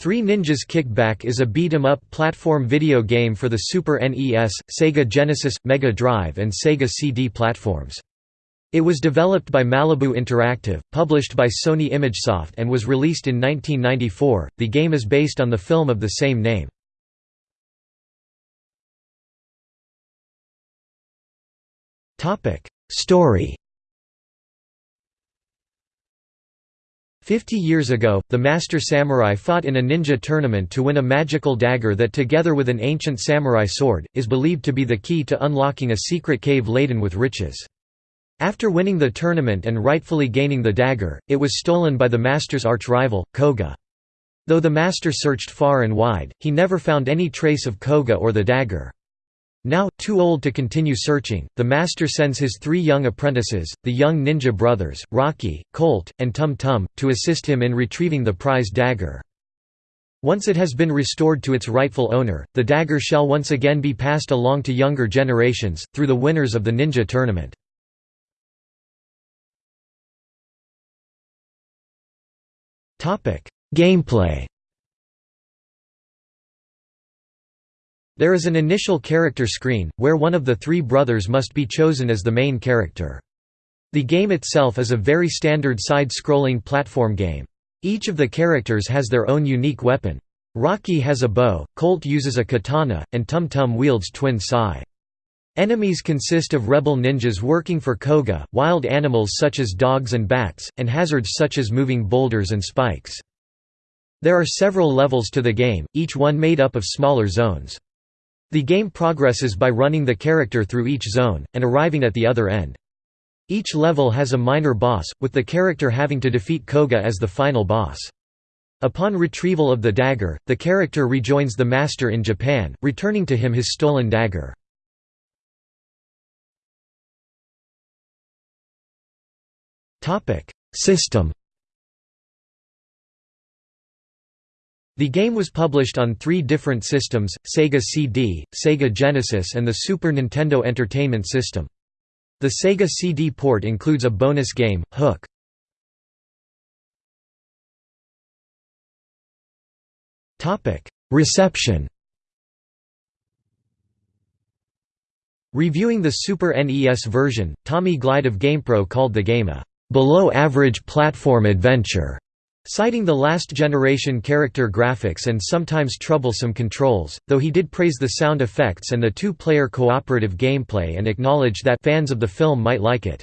Three Ninjas Kickback is a beat-em-up platform video game for the Super NES, Sega Genesis, Mega Drive and Sega CD platforms. It was developed by Malibu Interactive, published by Sony ImageSoft and was released in 1994. The game is based on the film of the same name. Topic: Story Fifty years ago, the Master Samurai fought in a ninja tournament to win a magical dagger that together with an ancient samurai sword, is believed to be the key to unlocking a secret cave laden with riches. After winning the tournament and rightfully gaining the dagger, it was stolen by the Master's arch-rival, Koga. Though the Master searched far and wide, he never found any trace of Koga or the dagger. Now, too old to continue searching, the master sends his three young apprentices, the young ninja brothers, Rocky, Colt, and Tum Tum, to assist him in retrieving the prized dagger. Once it has been restored to its rightful owner, the dagger shall once again be passed along to younger generations, through the winners of the ninja tournament. Gameplay There is an initial character screen, where one of the three brothers must be chosen as the main character. The game itself is a very standard side-scrolling platform game. Each of the characters has their own unique weapon. Rocky has a bow, Colt uses a katana, and Tum Tum wields twin sai. Enemies consist of rebel ninjas working for Koga, wild animals such as dogs and bats, and hazards such as moving boulders and spikes. There are several levels to the game, each one made up of smaller zones. The game progresses by running the character through each zone, and arriving at the other end. Each level has a minor boss, with the character having to defeat Koga as the final boss. Upon retrieval of the dagger, the character rejoins the master in Japan, returning to him his stolen dagger. System The game was published on three different systems, Sega CD, Sega Genesis and the Super Nintendo Entertainment System. The Sega CD port includes a bonus game, Hook. Reception Reviewing the Super NES version, Tommy Glide of GamePro called the game a below-average platform adventure. Citing the last-generation character graphics and sometimes troublesome controls, though he did praise the sound effects and the two-player cooperative gameplay and acknowledged that fans of the film might like it.